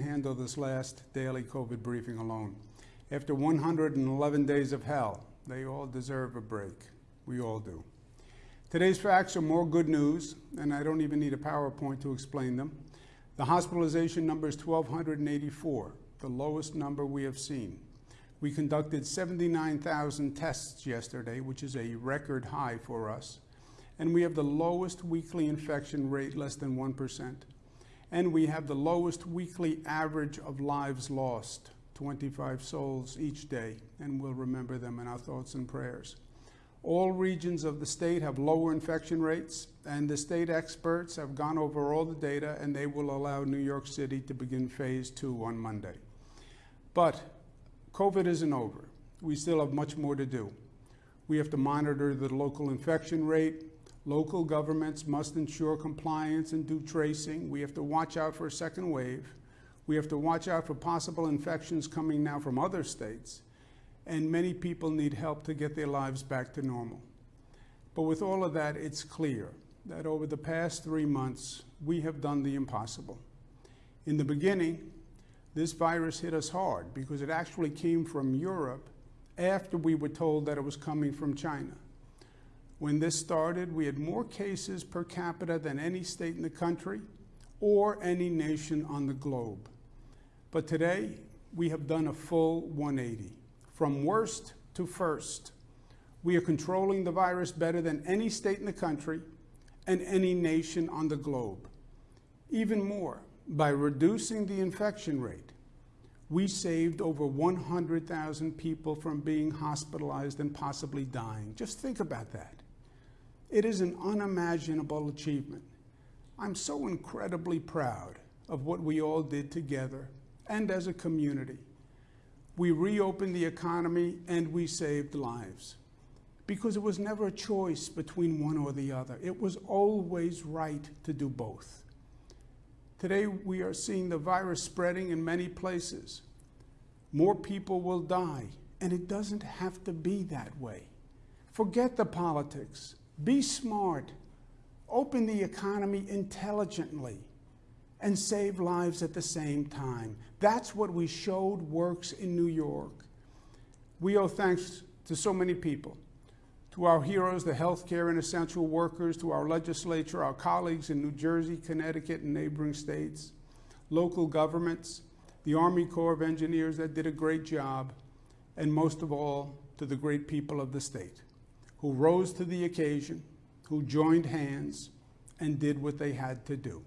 handle this last daily COVID briefing alone. After 111 days of hell, they all deserve a break. We all do. Today's facts are more good news, and I don't even need a PowerPoint to explain them. The hospitalization number is 1,284, the lowest number we have seen. We conducted 79,000 tests yesterday, which is a record high for us, and we have the lowest weekly infection rate, less than 1% and we have the lowest weekly average of lives lost, 25 souls each day, and we'll remember them in our thoughts and prayers. All regions of the state have lower infection rates, and the state experts have gone over all the data, and they will allow New York City to begin phase two on Monday. But COVID isn't over. We still have much more to do. We have to monitor the local infection rate, Local governments must ensure compliance and do tracing. We have to watch out for a second wave. We have to watch out for possible infections coming now from other states. And many people need help to get their lives back to normal. But with all of that, it's clear that over the past three months, we have done the impossible. In the beginning, this virus hit us hard because it actually came from Europe after we were told that it was coming from China. When this started, we had more cases per capita than any state in the country or any nation on the globe. But today, we have done a full 180, from worst to first. We are controlling the virus better than any state in the country and any nation on the globe. Even more, by reducing the infection rate, we saved over 100,000 people from being hospitalized and possibly dying. Just think about that. It is an unimaginable achievement. I'm so incredibly proud of what we all did together and as a community. We reopened the economy and we saved lives because it was never a choice between one or the other. It was always right to do both. Today, we are seeing the virus spreading in many places. More people will die, and it doesn't have to be that way. Forget the politics. Be smart. Open the economy intelligently and save lives at the same time. That's what we showed works in New York. We owe thanks to so many people, to our heroes, the healthcare and essential workers, to our legislature, our colleagues in New Jersey, Connecticut, and neighboring states, local governments, the Army Corps of Engineers that did a great job, and most of all, to the great people of the state who rose to the occasion, who joined hands, and did what they had to do.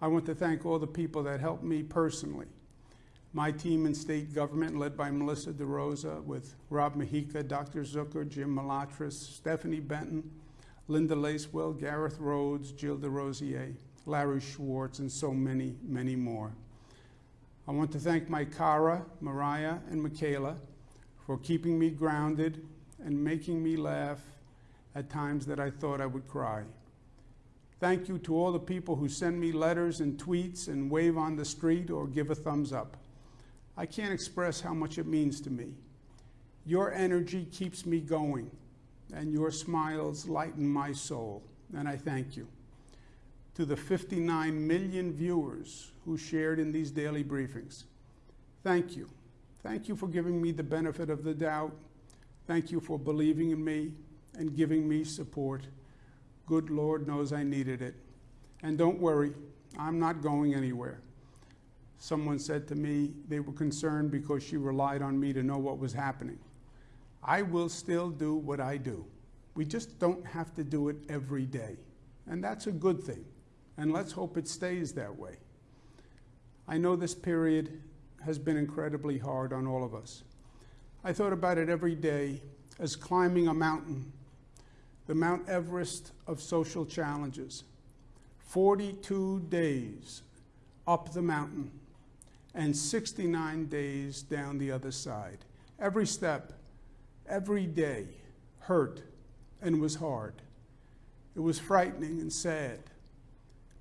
I want to thank all the people that helped me personally. My team in state government, led by Melissa DeRosa, with Rob Mujica, Dr. Zucker, Jim Malatras, Stephanie Benton, Linda Lacewell, Gareth Rhodes, Jill DesRosiers, Larry Schwartz, and so many, many more. I want to thank my Cara, Mariah, and Michaela for keeping me grounded and making me laugh at times that I thought I would cry. Thank you to all the people who send me letters and tweets and wave on the street or give a thumbs up. I can't express how much it means to me. Your energy keeps me going, and your smiles lighten my soul, and I thank you. To the 59 million viewers who shared in these daily briefings, thank you. Thank you for giving me the benefit of the doubt Thank you for believing in me and giving me support. Good Lord knows I needed it. And don't worry, I'm not going anywhere. Someone said to me they were concerned because she relied on me to know what was happening. I will still do what I do. We just don't have to do it every day. And that's a good thing. And let's hope it stays that way. I know this period has been incredibly hard on all of us. I thought about it every day as climbing a mountain, the Mount Everest of social challenges. 42 days up the mountain and 69 days down the other side. Every step, every day hurt and was hard. It was frightening and sad.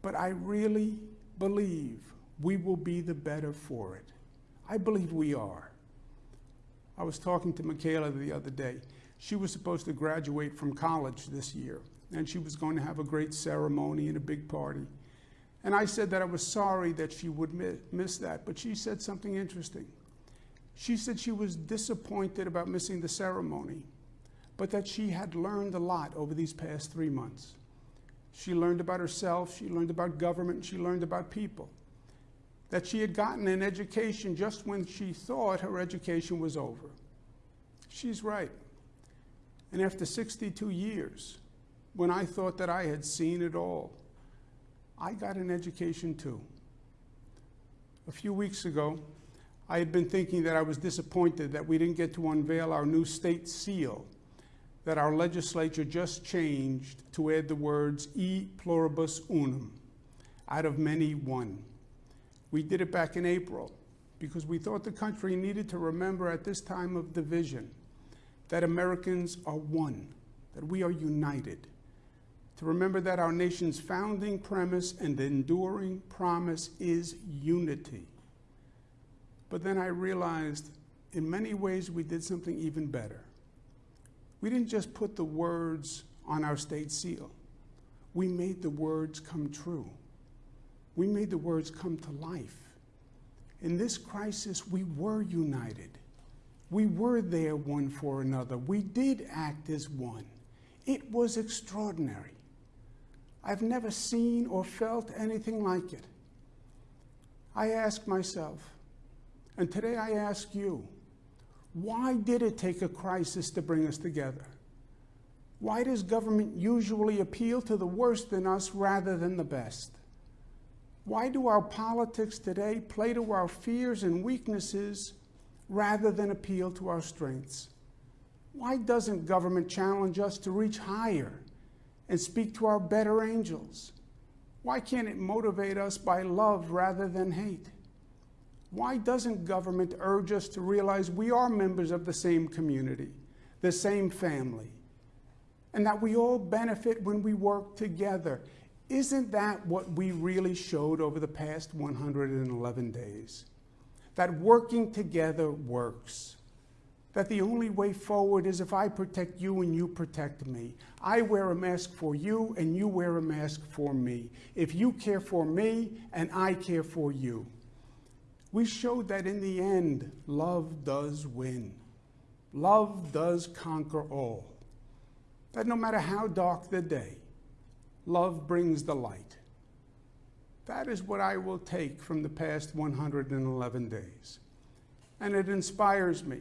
But I really believe we will be the better for it. I believe we are. I was talking to Michaela the other day. She was supposed to graduate from college this year, and she was going to have a great ceremony and a big party. And I said that I was sorry that she would miss that, but she said something interesting. She said she was disappointed about missing the ceremony, but that she had learned a lot over these past three months. She learned about herself, she learned about government, she learned about people. That she had gotten an education just when she thought her education was over. She's right. And after 62 years, when I thought that I had seen it all, I got an education too. A few weeks ago, I had been thinking that I was disappointed that we didn't get to unveil our new state seal that our legislature just changed to add the words e pluribus unum, out of many one. We did it back in April because we thought the country needed to remember at this time of division that Americans are one, that we are united, to remember that our nation's founding premise and enduring promise is unity. But then I realized in many ways we did something even better. We didn't just put the words on our state seal. We made the words come true. We made the words come to life. In this crisis, we were united. We were there one for another. We did act as one. It was extraordinary. I've never seen or felt anything like it. I ask myself, and today I ask you, why did it take a crisis to bring us together? Why does government usually appeal to the worst in us rather than the best? Why do our politics today play to our fears and weaknesses rather than appeal to our strengths? Why doesn't government challenge us to reach higher and speak to our better angels? Why can't it motivate us by love rather than hate? Why doesn't government urge us to realize we are members of the same community, the same family, and that we all benefit when we work together? Isn't that what we really showed over the past 111 days? That working together works that the only way forward is if I protect you and you protect me. I wear a mask for you and you wear a mask for me. If you care for me and I care for you. We showed that in the end, love does win. Love does conquer all. That no matter how dark the day, love brings the light. That is what I will take from the past 111 days. And it inspires me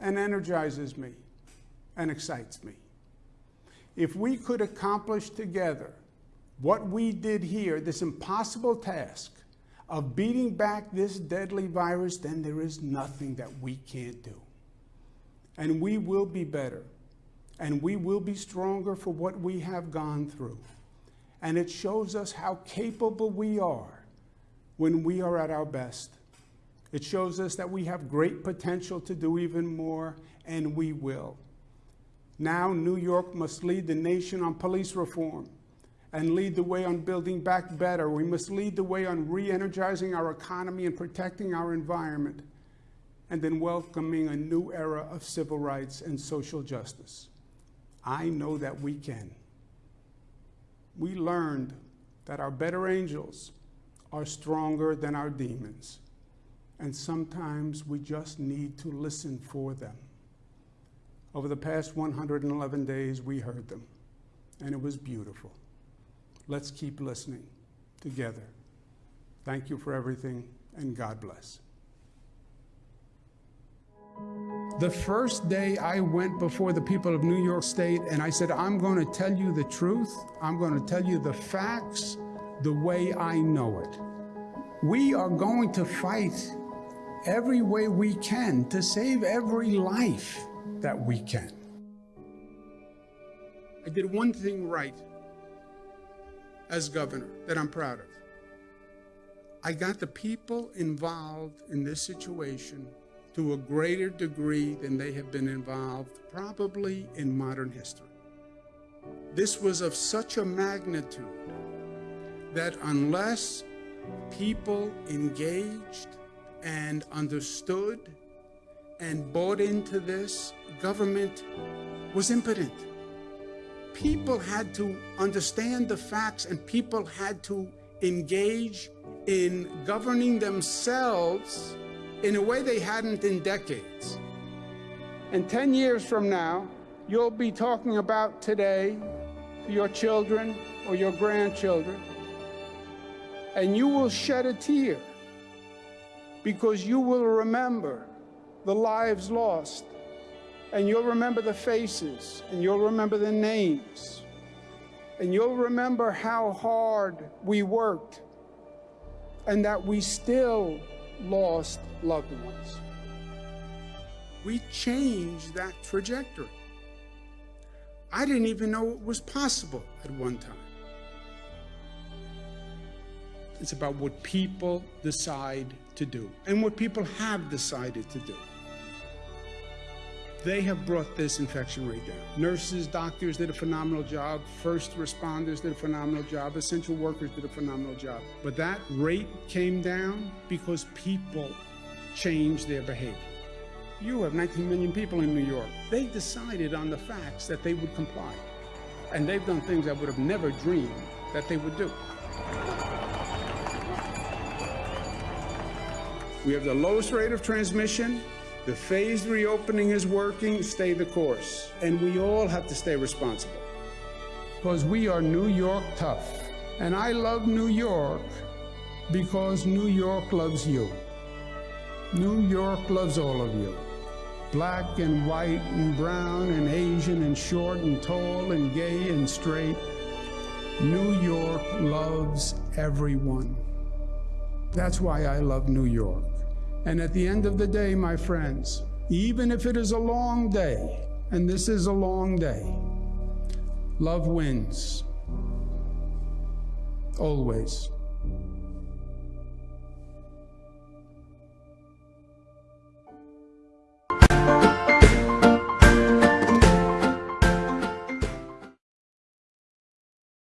and energizes me and excites me. If we could accomplish together what we did here, this impossible task of beating back this deadly virus, then there is nothing that we can't do. And we will be better, and we will be stronger for what we have gone through. And it shows us how capable we are when we are at our best. It shows us that we have great potential to do even more, and we will. Now, New York must lead the nation on police reform and lead the way on building back better. We must lead the way on re energizing our economy and protecting our environment, and then welcoming a new era of civil rights and social justice. I know that we can. We learned that our better angels are stronger than our demons and sometimes we just need to listen for them. Over the past 111 days, we heard them, and it was beautiful. Let's keep listening together. Thank you for everything, and God bless. The first day I went before the people of New York State and I said, I'm going to tell you the truth. I'm going to tell you the facts the way I know it. We are going to fight every way we can to save every life that we can. I did one thing right as governor that I'm proud of. I got the people involved in this situation to a greater degree than they have been involved probably in modern history. This was of such a magnitude that unless people engaged and understood and bought into this, government was impotent. People had to understand the facts and people had to engage in governing themselves in a way they hadn't in decades. And 10 years from now, you'll be talking about today to your children or your grandchildren, and you will shed a tear because you will remember the lives lost, and you'll remember the faces, and you'll remember the names, and you'll remember how hard we worked and that we still lost loved ones. We changed that trajectory. I didn't even know it was possible at one time. It's about what people decide to do and what people have decided to do. They have brought this infection rate down. Nurses, doctors did a phenomenal job. First responders did a phenomenal job. Essential workers did a phenomenal job. But that rate came down because people changed their behavior. You have 19 million people in New York. They decided on the facts that they would comply. And they've done things I would have never dreamed that they would do. We have the lowest rate of transmission. The phased reopening is working. Stay the course. And we all have to stay responsible. Because we are New York tough. And I love New York because New York loves you. New York loves all of you. Black and white and brown and Asian and short and tall and gay and straight. New York loves everyone. That's why I love New York. And at the end of the day, my friends, even if it is a long day, and this is a long day, love wins. Always.